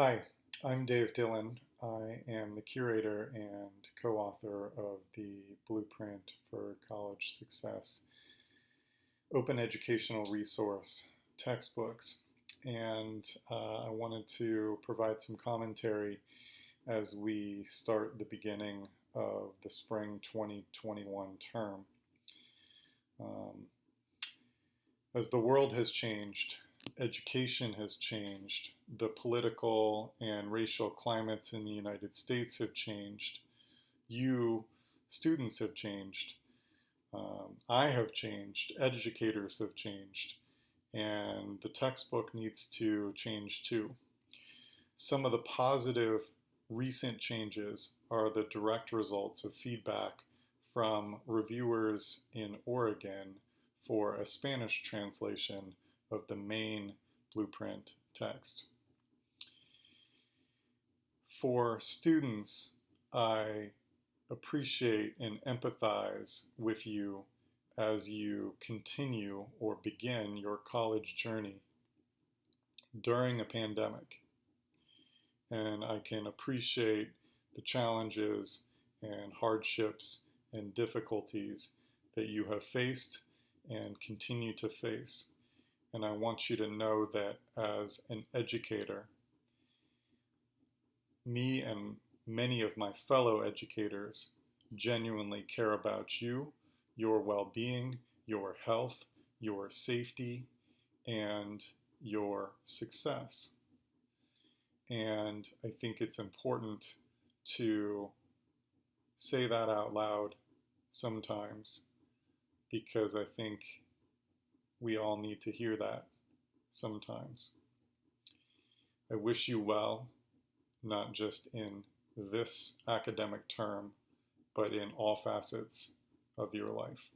Hi, I'm Dave Dillon. I am the curator and co author of the Blueprint for College Success open educational resource textbooks. And uh, I wanted to provide some commentary as we start the beginning of the spring 2021 term. Um, as the world has changed, education has changed, the political and racial climates in the United States have changed, you, students, have changed, um, I have changed, educators have changed, and the textbook needs to change too. Some of the positive recent changes are the direct results of feedback from reviewers in Oregon for a Spanish translation of the main blueprint text. For students, I appreciate and empathize with you as you continue or begin your college journey during a pandemic. And I can appreciate the challenges and hardships and difficulties that you have faced and continue to face. And I want you to know that as an educator, me and many of my fellow educators genuinely care about you, your well being, your health, your safety, and your success. And I think it's important to say that out loud sometimes because I think we all need to hear that sometimes. I wish you well, not just in this academic term, but in all facets of your life.